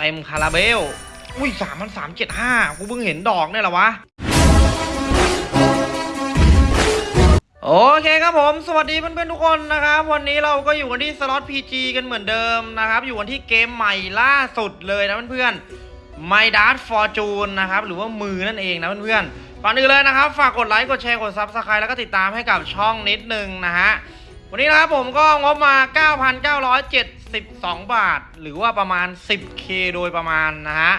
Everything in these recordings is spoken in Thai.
เต็มคาราเบล อุ้ยสามพันสามเจ็ดห้ากูเพิ่งเห็นดอกเนี่ยหรอวะ โอเคครับผม สวัสดีเพื่อนๆทุกคนนะครับ วันนี้เราก็อยู่กันที่สล็อต PG กันเหมือนเดิมนะครับ อยู่กันที่เกมใหม่ล่าสุดเลยนะเพื่อนๆ My Dart Fortune นะครับ หรือว่ามือนั่นเองนะเพื่อนๆก่อนอื่นเลยนะครับ ฝากกดไลค์ กดแชร์ กด Subscribe แล้วก็ติดตามให้กับช่องนิดนึงนะฮะวันนี้นะครับผมก็งบมา 9,972บาท หรือว่าประมาณ 10k โดยประมาณนะฮะ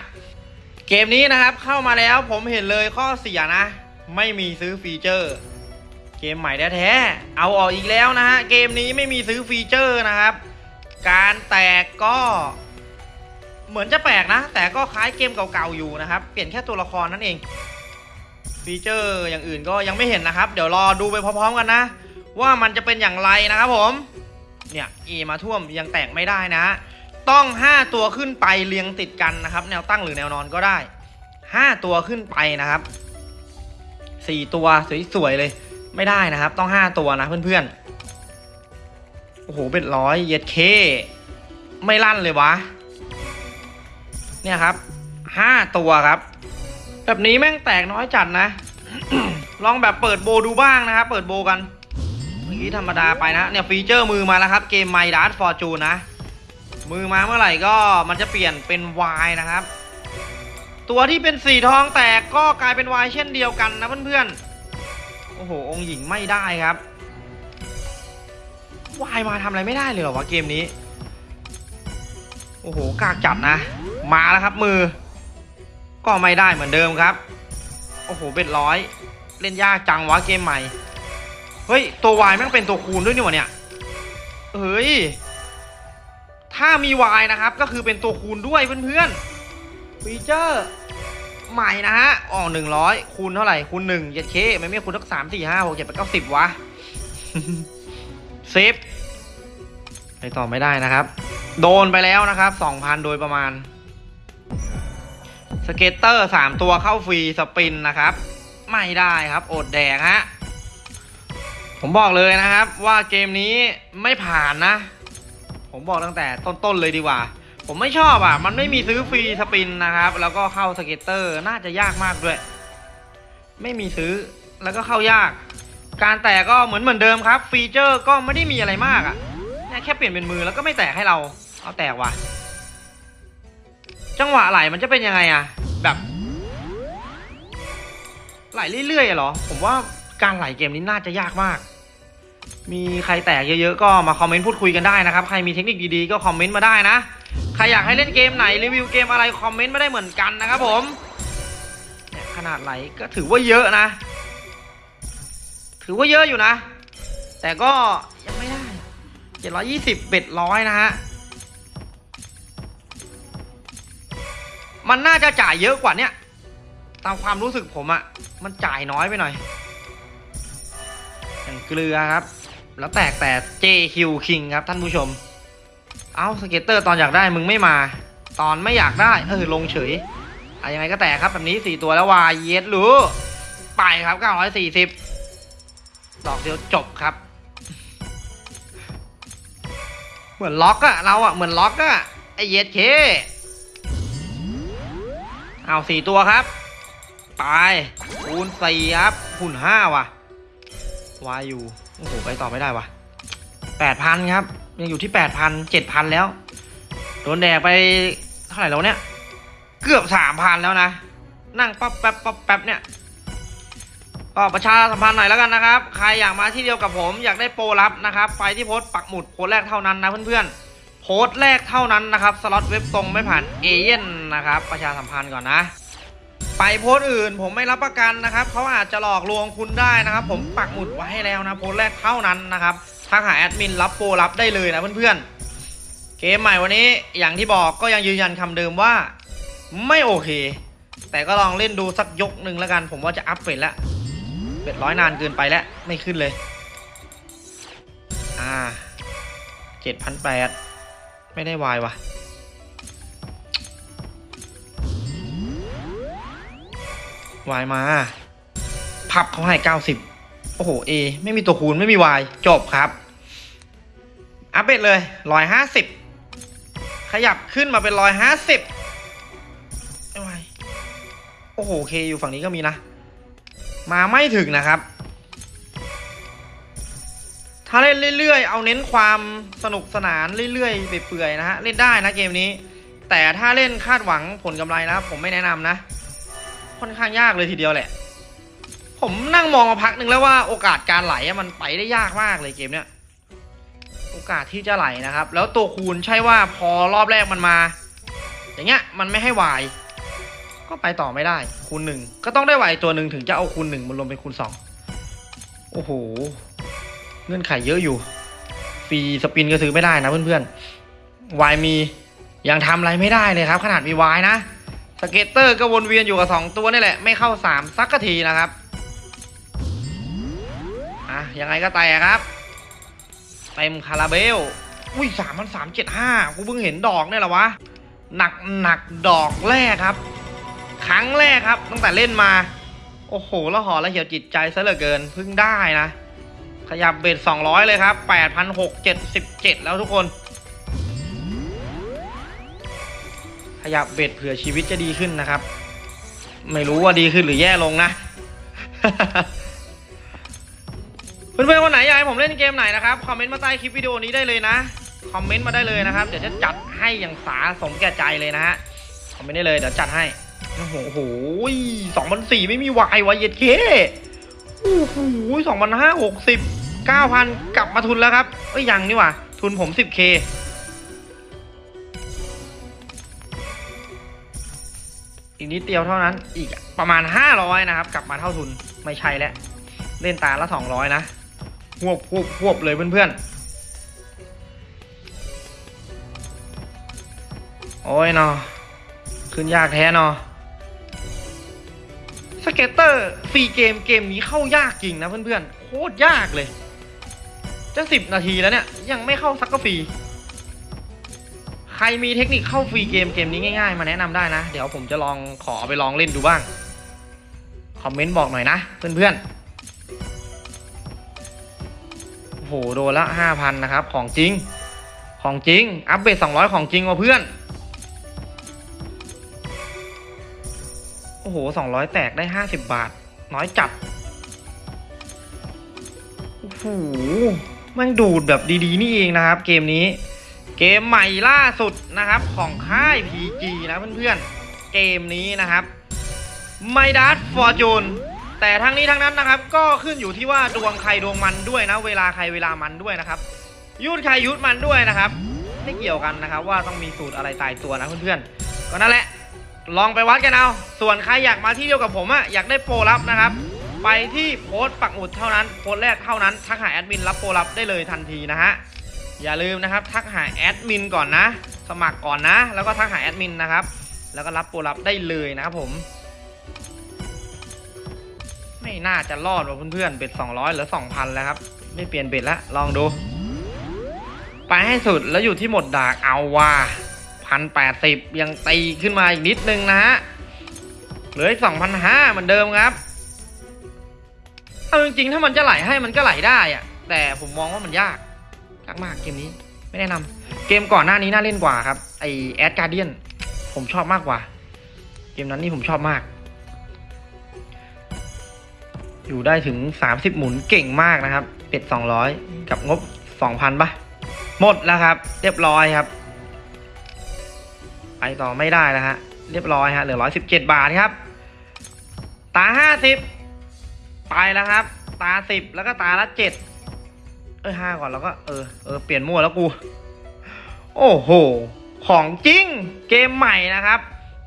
เกมนี้นะครับเข้ามาแล้วผมเห็นเลยข้อเสียนะ ไม่มีซื้อ feature เกมใหม่แท้ๆเอาออกอีกแล้วนะฮะ เกมนี้ไม่มีซื้อ feature นะครับ การแตกก็เหมือนจะแปลกนะ แต่ก็คล้ายเกมเก่าๆอยู่นะครับ เปลี่ยนแค่ตัวละครนั่นเอง feature อย่างอื่นก็ยังไม่เห็นนะครับ เดี๋ยวรอดูไปพร้อมๆกันนะ ว่ามันจะเป็นอย่างไรนะครับผม เนี่ยเอมาท่วมยังแตกไม่ได้นะ ต้อง 5 ตัวขึ้นไปเรียงติดกันนะครับ แนวตั้งหรือแนวนอนก็ได้ 5 ตัวขึ้นไปนะครับ 4 ตัวสวยๆเลย ไม่ได้นะครับ ต้อง 5 ตัวนะเพื่อนๆโอ้โหเป็นร้อยเย็ดเค ไม่ลั่นเลยวะ เนี่ยครับ 5 ตัวครับ แบบนี้แม่งแตกน้อยจัดนะ ลองแบบเปิดโบดูบ้างนะครับ เปิดโบกัน มื่อกี้ธรรมดาไปนะเนี่ยฟีเจอร์มือมาแล้วครับเกม My Dart Fortune นะมือมาเมื่อไหร่ก็มันจะเปลี่ยนเป็น Y นะครับ ตัวที่เป็นสีทองแตกก็กลายเป็น Y เช่นเดียวกันนะเพื่อนๆโอ้โหองหญิงไม่ได้ครับ Y มาทำอะไรไม่ได้เลยเหรอวะเกมนี้โอ้โหกากจัดนะ มาแล้วครับมือ ก็ไม่ได้เหมือนเดิมครับ โอ้โหเบ็ดร้อย เล่นยากจังวะเกมใหม่ ฮ้ย ตัว Y แม่งเป็นตัวคูณด้วยนี่หว่าเนี่ย เฮ้ย ถ้ามี Y นะครับ ก็คือเป็นตัวคูณด้วยเพื่อนๆฟีเจอร์ใหม่นะฮะอ๋อหนึ่งร้อยคูณเท่าไหร่ คูณหนึ่งเจ็ดเคไม่ไม่คูณทักสามสี่ห้าหกเจ็ดแปดเก้าสิบวะเซฟไปต่อไม่ได้นะครับ โดนไปแล้วนะครับสองพันโดยประมาณ scatter สามตัวเข้า free spin นะครับ ไม่ได้ครับ อดแดกฮะ ผมบอกเลยนะครับว่าเกมนี้ไม่ผ่านนะ ผมบอกตั้งแต่ต้นๆเลยดีกว่า ผมไม่ชอบอะ มันไม่มีซื้อ free spin นะครับ แล้วก็เข้า scatter น่าจะยากมากด้วย ไม่มีซื้อแล้วก็เข้ายาก การแตกก็เหมือนเหมือนเดิมครับ feature ก็ไม่ได้มีอะไรมากอะแค่เปลี่ยนเป็นมือแล้วก็ไม่แตกให้เรา เอาแตกว่ะ จังหวะไหลมันจะเป็นยังไงอะ แบบไหลเรื่อยๆเหรอ ผมว่าการไหลเกมนี้น่าจะยากมาก มีใครแตกเยอะๆก็มาคอมเมนต์พูดคุยกันได้นะครับ ใครมีเทคนิคดีๆก็คอมเมนต์มาได้นะ ใครอยากให้เล่นเกมไหนรีวิวเกมอะไรคอมเมนต์มาได้เหมือนกันนะครับผมขนาดไหลก็ถือว่าเยอะนะ ถือว่าเยอะอยู่นะ แต่ก็ยังไม่ได้เจ็ดร้อยยี่สิบ bet ร้อยนะฮะ มันน่าจะจ่ายเยอะกว่าเนี้ยตามความรู้สึกผมอะมันจ่ายน้อยไปหน่อยอย่างเกลือครับ แล้วแตกแต่ JQ King ครับท่านผู้ชม เอา scatter ตอนอยากได้มึงไม่มา ตอนไม่อยากได้เออลงเฉยอะยังไงก็แตกครับแบบนี้ 4 ตัวแล้ว wild เยอะหรือไปครับ 940 ดอกเดียวจบครับ เหมือนล็อกอะเราอะเหมือนล็อกอะไอเยสเคเอาสี่ตัวครับไปคูณสี่ครับคูณห้าว่ะวายอยู่ อ้โหไปต่อไม่ได้วะแปดพันครับ ยังอยู่ที่แปดพันเจ็ดพันแล้ว โดนแดกไปเท่าไหร่แล้วเนี่ย เกือบสามพันแล้วนะ นั่งป๊อปแป๊บป๊อปแป๊บเนี่ยก็ประชาสัมพันธ์หน่อยแล้วกันนะครับ ใครอยากมาที่เดียวกับผมอยากได้โปรลับนะครับ ไปที่โพสต์ปักหมุดโพสต์แรกเท่านั้นนะเพื่อนๆ โพสต์แรกเท่านั้นนะครับ สล็อตเว็บตรงไม่ผ่านเอเย่นต์นะครับ ประชาสัมพันธ์ก่อนนะ ไปโพสต์อื่น ผมไม่รับประกันนะครับเขาอาจจะหลอกลวงคุณได้นะครับ ผมปักหมุดไว้ให้แล้วนะโพสต์แรกเท่านั้นนะครับทักหาแอดมินรับโปรลับได้เลยนะเพื่อนๆเกมใหม่วันนี้อย่างที่บอกก็ยังยืนยันคำเดิมว่า ไม่โอเค แต่ก็ลองเล่นดูสักยกหนึ่งแล้วกัน ผมว่าจะอัพเฟดแล้วเบ็ดร้อยนานเกินไปแล้วไม่ขึ้นเลย อ่าเจ็ดพันแปดไม่ได้วายว่ะ วายมา พับเขาให้90โอ้โหเอไม่มีตัวคูณไม่มีวายจบครับ อัพเดตเลย150ขยับขึ้นมาเป็น150อ้โหเคอยู่ฝั่งนี้ก็มีนะ มาไม่ถึงนะครับ ถ้าเล่นเรื่อยๆ เอาเน้นความสนุกสนานเรื่อยๆเปื่อยๆนะฮะเล่นได้นะเกมนี้ แต่ถ้าเล่นคาดหวังผลกำไรนะผมไม่แนะนำนะ ค่อนข้างยากเลยทีเดียวแหละ ผมนั่งมองมาพักหนึ่งแล้วว่าโอกาสการไหลมันไปได้ยากมากเลยเกมเนี้ยโอกาสที่จะไหลนะครับ แล้วตัวคูณใช่ว่าพอรอบแรกมันมา อย่างเงี้ยมันไม่ให้วาย ก็ไปต่อไม่ได้ คูณหนึ่งก็ต้องได้วายตัวหนึ่งถึงจะเอาคูณหนึ่งมันรวมเป็นคูณสองโอ้โหเงื่อนไขเยอะอยู่ฟรีสปินก็ซื้อไม่ได้นะเพื่อนๆวายมียังทำอะไรไม่ได้เลยครับ ขนาดมีวายนะ scatter ก็วนเวียนอยู่กับสองตัวนี่แหละ ไม่เข้าสามสักกะทีนะครับ อะ ยังไงก็แตกครับ เต็มคาราเบล อุ้ยสามพันสามเจ็ดห้ากูเพิ่งเห็นดอกเนี่ยแหละวะ หนักหนักดอกแรกครับ ครั้งแรกครับ ตั้งแต่เล่นมา โอ้โหแล้วหอแล้วเหี่ยวจิตใจซะเหลือเกินเพิ่งได้นะ ขยับ bet สองร้อยเลยครับแปดพันหกเจ็ดสิบเจ็ดแล้วทุกคน ขยับเบ็ดเผื่อชีวิตจะดีขึ้นนะครับ ไม่รู้ว่าดีขึ้นหรือแย่ลงนะ เพื่อนๆคนไหนอยากให้ผมเล่นเกมไหนนะครับคอมเมนต์มาใต้คลิปวิดีโอนี้ได้เลยนะคอมเมนต์มาได้เลยนะครับเดี๋ยวจะจัดให้อย่างสาสมแก่ใจเลยนะฮะคอมเมนต์ได้เลยเดี๋ยวจัดให้โอ้โหสองพันสี่ไม่มีวายวายเย็ดเคโอ้โหสองพันห้าหกสิบเก้าพันกลับมาทุนแล้วครับเอ้ยยังนี่ว่าทุนผมสิบ K อีกนิดเดียวเท่านั้น อีกประมาณห้าร้อยนะครับ กลับมาเท่าทุนไม่ใช่แล้ว เล่นตาละสองร้อยนะหวบหวบหวบเลยเพื่อนๆ โอ้ยเนาะขึ้นยากแท้เนาะ scatter free game เกมนี้เข้ายากจริงนะเพื่อนๆ โคตรยากเลย จะสิบนาทีแล้วเนี่ย ยังไม่เข้าสักก็ฟรี ครมีเทคนิคเข้าฟรีเกมเกมนี้ง่ายๆ มาแนะนำได้นะ เดี๋ยวผมจะลองขอไปลองเล่นดูบ้าง คอมเมนต์บอกหน่อยนะ เพื่อนๆ โอ้โห โดนละห้าพันนะครับ ของจริง ของจริง อัปเดตสองร้อยของจริงว่ะเพื่อน โอ้โหสองร้อยแตกได้ห้าสิบบาท น้อยจัด โอ้โหแมันดูดแบบดีๆ นี่เองนะครับ เกมนี้ เกมใหม่ล่าสุดนะครับของค่าย PG นะเพื่อนๆ เกมนี้นะครับไมดัสฟอร์จูนแต่ทั้งนี้ทั้งนั้นนะครับ ก็ขึ้นอยู่ที่ว่าดวงใครดวงมันด้วยนะ เวลาใครเวลามันด้วยนะครับยุดใครยุดมันด้วยนะครับ ไม่เกี่ยวกันนะครับ ว่าต้องมีสูตรอะไรตายตัวนะเพื่อนๆก็นั่นแหละลองไปวัดกันเอา ส่วนใครอยากมาที่เดียวกับผมอะอยากได้โปรลับนะครับ ไปที่โพสต์ปักหมุดเท่านั้น โพสต์แรกเท่านั้นทักหาแอดมินรับโปรลับได้เลยทันทีนะฮะ อย่าลืมนะครับทักหาแอดมินก่อนนะ สมัครก่อนนะ แล้วก็ทักหาแอดมินนะครับ แล้วก็รับโปรลับได้เลยนะครับผม ไม่น่าจะรอดว่ะเพื่อนๆเบ็ด200หรือ2,000 แล้วครับ ไม่เปลี่ยนเบ็ดล้วลองดู ไปให้สุดแล้วอยู่ที่หมดดากเอาว่าพันแปดสิบยังตีขึ้นมาอีกนิดนึงนะฮะเหลือสองพันห้าเหมือนเดิมครับเอาจริงๆถ้ามันจะไหลให้มันก็ไหลได้อะแต่ผมมองว่ามันยาก มากเกมนี้ไม่แนะนำเกมก่อนหน้านี้น่าเล่นกว่าครับไอแอดการเดียนผมชอบมากกว่า เกมนั้นนี่ผมชอบมาก อยู่ได้ถึง30หมุนเก่งมากนะครับ เป็ด200กับงบ2,000ปะหมดแล้วครับ เรียบร้อยครับ ไปต่อไม่ได้แล้วฮะเรียบร้อยฮะเหลือ117บาทครับ ตา50ไปแล้วครับ ตา10แล้วก็ตาละ7 เอ้ยห้าก่อนแล้วก็เออเออเปลี่ยนมั่วแล้วกู โอ้โห ของจริงเกมใหม่นะครับ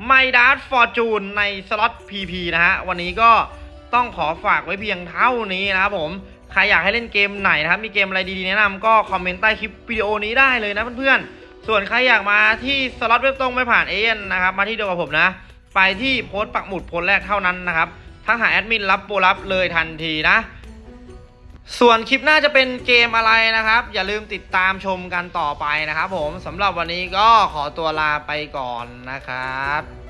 ไมด a สฟอร์จูนในสล็อต PP นะฮะ วันนี้ก็ต้องขอฝากไว้เพียงเท่านี้นะครับผม ใครอยากให้เล่นเกมไหนนะครับ มีเกมอะไรดีๆแนะนำก็คอมเมนต์ใต้คลิปวิดีโอนี้ได้เลยนะเพื่อนๆ ส่วนใครอยากมาที่สล็อตเว็บตรงไม่ผ่านเอเย่นต์นะครับ มาที่เดียวกับผมนะ ไปที่โพสต์ปักหมุดโพสต์แรกเท่านั้นนะครับ ทักหาแอดมินรับโปรลับเลยทันทีนะ ส่วนคลิปหน้าจะเป็นเกมอะไรนะครับ อย่าลืมติดตามชมกันต่อไปนะครับผมสำหรับวันนี้ก็ขอตัวลาไปก่อนนะครับ